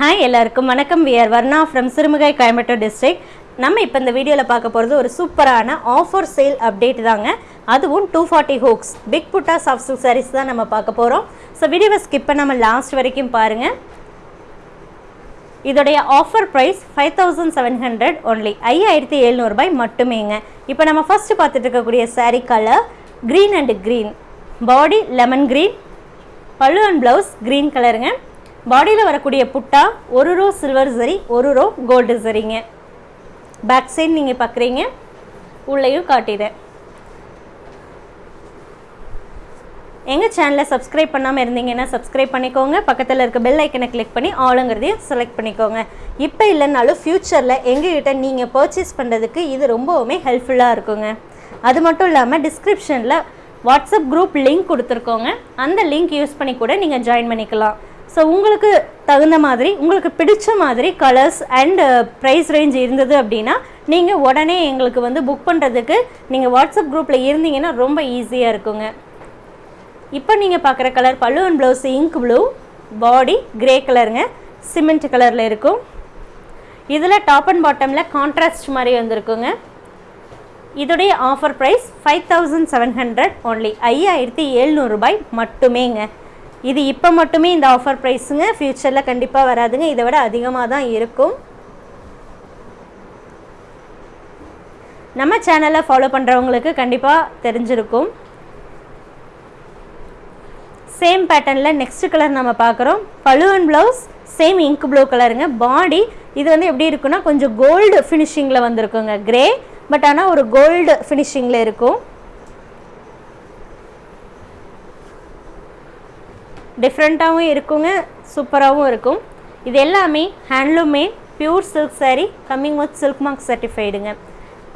Hi எல்லாருக்கும் வணக்கம். We're Varna from Sirumugai Coimbatore district நம்ம இப்போ இந்த வீடியோவில் பார்க்க போகிறது ஒரு சூப்பரான ஆஃபர் சேல் அப்டேட் தாங்க. அதுவும் two forty hooks big butta soft silk saris தான் நம்ம பார்க்க போகிறோம் ஸோ வீடியோவை ஸ்கிப் பண்ணாமல் லாஸ்ட் வரைக்கும் பாருங்கள் இதோடைய offer price five thousand seven hundred only ஐயாயிரத்தி எழுநூறுபாய் மட்டுமேங்க. இப்போ நம்ம ஃபஸ்ட்டு பார்த்துட்டு இருக்கக்கூடிய sari colour green and green body lemon green pallu and blouse green கலருங்க பாடியில் வரக்கூடிய புட்டா ஒரு ரோ சில்வர் சரி ஒரு ரோ கோல்டு சரிங்க. பேக் சைடு நீங்கள் பார்க்குறீங்க உள்ளேயும் காட்டிடுறேன். எங்கள் சேனலை சப்ஸ்கிரைப் பண்ணாமல் இருந்தீங்கன்னா சப்ஸ்கிரைப் பண்ணிக்கோங்க. பக்கத்தில் இருக்க பெல் ஐக்கனை கிளிக் பண்ணி ஆளுங்கிறதையும் செலக்ட் பண்ணிக்கோங்க. இப்போ இல்லைனாலும் ஃப்யூச்சரில் எங்ககிட்ட நீங்கள் பர்ச்சேஸ் பண்ணுறதுக்கு இது ரொம்பவுமே ஹெல்ப்ஃபுல்லாக இருக்குங்க. அது மட்டும் இல்லாமல் டிஸ்கிரிப்ஷனில் வாட்ஸ்அப் குரூப் லிங்க் கொடுத்துருக்கோங்க. அந்த லிங்க் யூஸ் பண்ணி கூட நீங்கள் ஜாயின் பண்ணிக்கலாம். ஸோ உங்களுக்கு தகுந்த மாதிரி உங்களுக்கு பிடிச்ச மாதிரி கலர்ஸ் அண்ட் ப்ரைஸ் ரேஞ்ச் இருந்தது அப்படின்னா நீங்கள் உடனே எங்களுக்கு வந்து புக் பண்ணுறதுக்கு நீங்கள் வாட்ஸ்அப் குரூப்பில் இருந்தீங்கன்னா ரொம்ப ஈஸியாக இருக்குங்க. இப்போ நீங்கள் பார்க்குற colour pallu and blouse ink blue body grey கலருங்க சிமெண்ட் கலரில் இருக்கும். இதில் டாப் அண்ட் பாட்டமில் கான்ட்ராஸ்ட் மாதிரி வந்திருக்குங்க. இதோடைய offer price five thousand seven hundred only ஐயாயிரத்தி எழுநூறுபாய் மட்டுமேங்க. இது இப்போ மட்டுமே இந்த ஆஃபர் ப்ரைஸுங்க ஃப்யூச்சரில் கண்டிப்பாக வராதுங்க. இதை விட அதிகமாக தான் இருக்கும். நம்ம சேனலை ஃபாலோ பண்ணுறவங்களுக்கு கண்டிப்பாக தெரிஞ்சிருக்கும். சேம் பேட்டர்னில் நெக்ஸ்ட் கலர் நம்ம பார்க்குறோம். பழுவன் ப்ளவுஸ் சேம் இங்க் ப்ளூ கலருங்க பாடி இது வந்து எப்படி இருக்குன்னா கொஞ்சம் கோல்டு ஃபினிஷிங்கில் வந்திருக்குங்க. கிரே பட் ஆனால் ஒரு கோல்டு ஃபினிஷிங்கில் இருக்கும். டிஃப்ரெண்ட்டாகவும் இருக்குங்க சூப்பராகவும் இருக்கும். இது எல்லாமே ஹேண்ட்லூமே pure silk saree coming with silk mark சர்டிஃபைடுங்க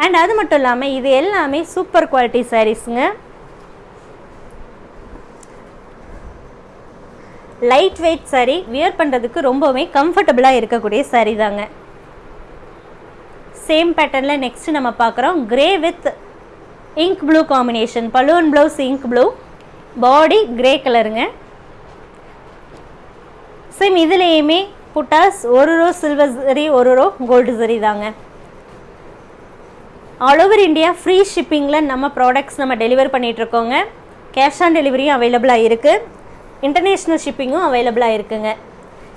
and அது மட்டும் இல்லாமல் இது எல்லாமே சூப்பர் குவாலிட்டி சாரீஸுங்க லைட் வெயிட் saree வியர் பண்ணுறதுக்கு ரொம்பவுமே கம்ஃபர்டபுளாக இருக்கக்கூடிய சாரீ தாங்க. சேம் பேட்டர்னில் நெக்ஸ்ட் நம்ம பார்க்குறோம் grey with ink blue combination balloon blouse ink blue body grey கலருங்க சேம் இதுலேயுமே புட்டாஸ் ஒரு ரோ சில்வர் சரி ஒரு ரோ கோல்டு சரி தாங்க. ஆல் ஓவர் இந்தியா ஃப்ரீ ஷிப்பிங்கில் நம்ம ப்ராடக்ட்ஸ் நம்ம டெலிவர் பண்ணிகிட்ருக்கோங்க கேஷ் ஆன் டெலிவரியும் அவைலபிளாக இருக்குது இன்டர்நேஷ்னல் ஷிப்பிங்கும் அவைலபிளாக இருக்குங்க.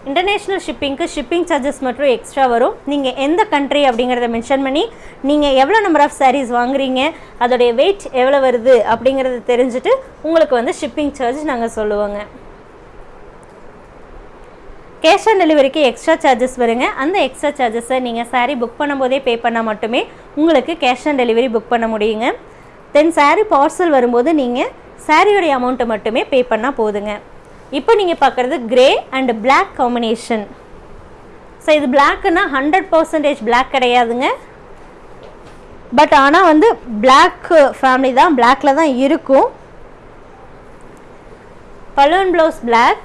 இன்டர்நேஷ்னல் ஷிப்பிங்க்கு ஷிப்பிங் சார்ஜஸ் மட்டும் எக்ஸ்ட்ரா வரும். நீங்கள் எந்த கண்ட்ரி அப்படிங்கிறத மென்ஷன் பண்ணி நீங்கள் எவ்வளோ நம்பர் ஆஃப் சாரீஸ் வாங்குறீங்க அதோடைய வெயிட் எவ்வளோ வருது அப்படிங்கிறத தெரிஞ்சுட்டு உங்களுக்கு வந்து ஷிப்பிங் சார்ஜ் நாங்கள் சொல்லுவோங்க. கேஷ் ஆன் டெலிவரிக்கு எக்ஸ்ட்ரா சார்ஜஸ் வருங்க. அந்த எக்ஸ்ட்ரா சார்ஜஸை நீங்கள் சாரீ புக் பண்ணும்போதே பே பண்ணால் மட்டுமே உங்களுக்கு கேஷ் ஆன் டெலிவரி புக் பண்ண முடியுங்க. தென் சாரீ பார்சல் வரும்போது நீங்கள் சாரியோடைய அமௌண்ட்டை மட்டுமே பே பண்ணால் போதுங்க. இப்போ நீங்கள் பார்க்குறது grey and black combination so இது பிளாக்குன்னா ஹண்ட்ரட் பர்சன்டேஜ் பிளாக் கிடையாதுங்க. பட் ஆனால் வந்து பிளாக் ஃபேமிலி தான் பிளாக்ல தான் இருக்கும். Balloon blouse black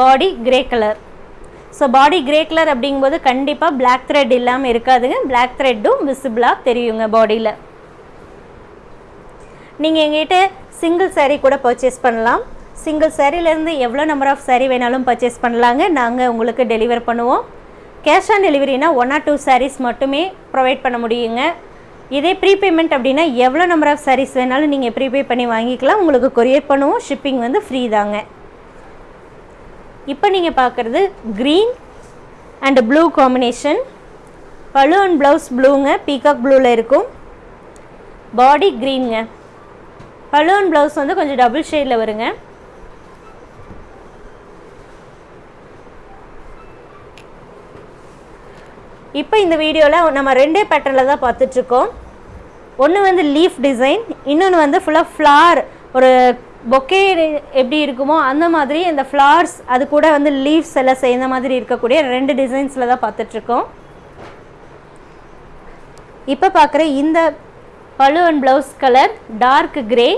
body grey colour so body grey colour அப்படிங்கும்போது கண்டிப்பாக பிளாக் த்ரெட் இல்லாமல் இருக்காதுங்க. பிளாக் த்ரெட்டும் விசிபிளாக தெரியுங்க பாடியில் நீங்கள் எங்கிட்ட சிங்கிள் சேரீ கூட பர்ச்சேஸ் பண்ணலாம். சிங்கிள் சாரீலேருந்து எவ்வளோ நம்பர் ஆஃப் saree வேணாலும் பர்ச்சேஸ் பண்ணலாங்க. நாங்கள் உங்களுக்கு டெலிவர் பண்ணுவோம். கேஷ் ஆன் டெலிவரினா ஒன் ஆர் டூ சாரீஸ் மட்டுமே ப்ரொவைட் பண்ண முடியுங்க. இதே ப்ரீபேமெண்ட் அப்படின்னா எவ்வளோ நம்பர் ஆஃப் சாரீஸ் வேணாலும் நீங்கள் ப்ரீபே பண்ணி வாங்கிக்கலாம். உங்களுக்கு கொரியர் பண்ணுவோம். ஷிப்பிங் வந்து ஃப்ரீ தாங்க. இப்போ நீங்கள் பார்க்குறது green and blue combination pallu and blouse ப்ளூங்க peacock ப்ளூவில் இருக்கும். பாடி க்ரீனுங்க பழு அண்ட் ப்ளவுஸ் வந்து கொஞ்சம் டபுள் ஷேடில் வருங்க. இப்போ இந்த வீடியோவில் நம்ம ரெண்டே பேட்டர்னில் தான் பார்த்துட்ருக்கோம் ஒன்று வந்து லீஃப் டிசைன் இன்னொன்று வந்து ஃபுல்லாக ஃப்ளார் ஒரு பொக்கே எப்படி இருக்குமோ அந்த மாதிரி இந்த ஃப்ளார்ஸ் அது கூட வந்து லீவ்ஸ் எல்லாம் சேர்ந்த மாதிரி இருக்கக்கூடிய ரெண்டு டிசைன்ஸில் தான் பார்த்துட்ருக்கோம். இப்போ பார்க்குற இந்த pallu and blouse colour dark grey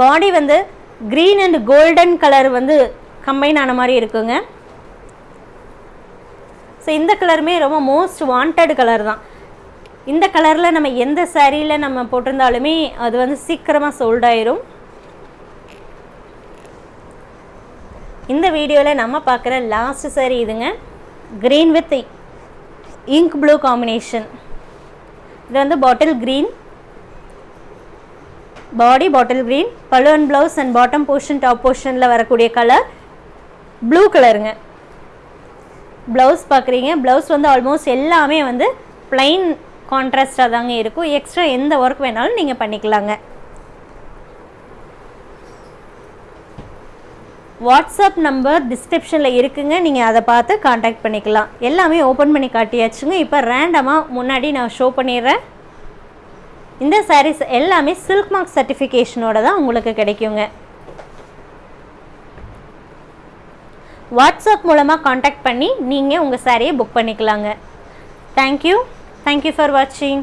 body வந்து க்ரீன் அண்ட் கோல்டன் கலர் வந்து கம்பைன் ஆன மாதிரி இருக்குங்க. ஸோ இந்த கலருமே ரொம்ப மோஸ்ட் வாண்டட் கலர் தான். இந்த கலரில் நம்ம எந்த சாரியில் நம்ம போட்டிருந்தாலுமே அது வந்து சீக்கிரமாக சோல்ட் ஆயிரும். இந்த வீடியோவில் நம்ம பார்க்குற லாஸ்ட் சேரீ இதுங்க. Green with ink blue combination இது வந்து bottle green body bottle green pallu and blouse and bottom portion top போர்ஷனில் வரக்கூடிய கலர் ப்ளூ கலருங்க ப்ளவுஸ் பார்க்குறீங்க. ப்ளவுஸ் வந்து ஆல்மோஸ்ட் எல்லாமே வந்து ப்ளைன் கான்ட்ராஸ்டாக தாங்க இருக்கும். எக்ஸ்ட்ரா எந்த ஒர்க் வேணாலும் நீங்கள் பண்ணிக்கலாங்க. வாட்ஸ்அப் நம்பர் டிஸ்கிரிப்ஷனில் இருக்குங்க. நீங்கள் அதை பார்த்து காண்டாக்ட் பண்ணிக்கலாம். எல்லாமே ஓப்பன் பண்ணி காட்டியாச்சுங்க. இப்போ ரேண்டமாக முன்னாடி நான் ஷோ பண்ணிடுறேன். இந்த சாரீஸ் எல்லாமே சில்க் மார்க் சர்டிஃபிகேஷனோட தான் உங்களுக்கு கிடைக்குங்க. வாட்ஸ்அப் மூலமாக காண்டாக்ட் பண்ணி நீங்கள் உங்கள் சாரியை புக் பண்ணிக்கலாங்க. தேங்க்யூ தேங்க்யூ ஃபார் வாட்சிங்